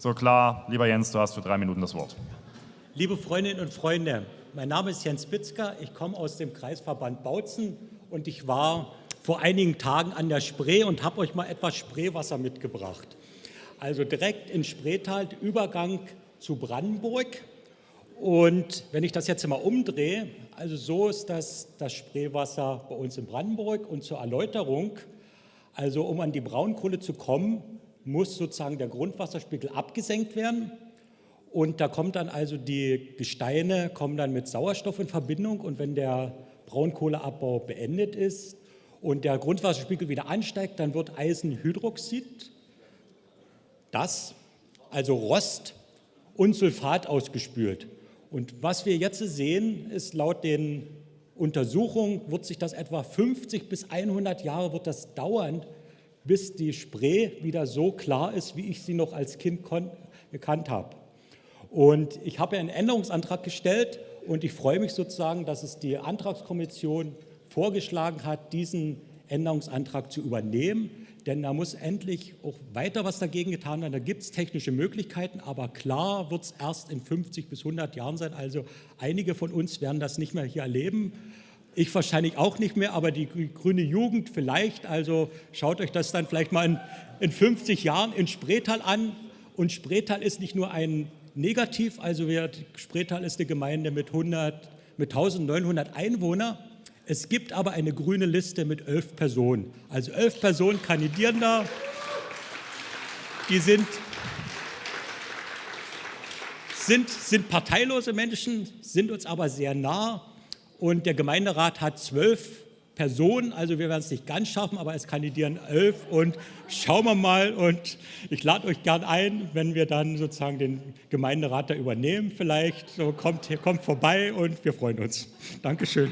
So klar, lieber Jens, du hast für drei Minuten das Wort. Liebe Freundinnen und Freunde, mein Name ist Jens Bitzker, ich komme aus dem Kreisverband Bautzen und ich war vor einigen Tagen an der Spree und habe euch mal etwas Spreewasser mitgebracht. Also direkt in Spreetal, Übergang zu Brandenburg. Und wenn ich das jetzt mal umdrehe, also so ist das, das Spreewasser bei uns in Brandenburg und zur Erläuterung, also um an die Braunkohle zu kommen, muss sozusagen der Grundwasserspiegel abgesenkt werden. Und da kommt dann also die Gesteine kommen dann mit Sauerstoff in Verbindung und wenn der Braunkohleabbau beendet ist und der Grundwasserspiegel wieder ansteigt, dann wird Eisenhydroxid, das, also Rost und Sulfat ausgespült. Und was wir jetzt sehen, ist laut den Untersuchungen, wird sich das etwa 50 bis 100 Jahre wird das dauern, bis die Spree wieder so klar ist, wie ich sie noch als Kind gekannt habe. Und ich habe einen Änderungsantrag gestellt und ich freue mich sozusagen, dass es die Antragskommission vorgeschlagen hat, diesen Änderungsantrag zu übernehmen, denn da muss endlich auch weiter was dagegen getan werden. Da gibt es technische Möglichkeiten, aber klar wird es erst in 50 bis 100 Jahren sein. Also einige von uns werden das nicht mehr hier erleben. Ich wahrscheinlich auch nicht mehr, aber die grüne Jugend vielleicht. Also schaut euch das dann vielleicht mal in, in 50 Jahren in Spreetal an. Und Spreetal ist nicht nur ein Negativ, also wir, Spreetal ist eine Gemeinde mit, 100, mit 1900 Einwohnern. Es gibt aber eine grüne Liste mit elf Personen. Also elf Personen kandidieren da. Die sind, sind, sind parteilose Menschen, sind uns aber sehr nah und der Gemeinderat hat zwölf Personen, also wir werden es nicht ganz schaffen, aber es kandidieren elf und schauen wir mal und ich lade euch gern ein, wenn wir dann sozusagen den Gemeinderat da übernehmen vielleicht, so kommt, kommt vorbei und wir freuen uns. Dankeschön.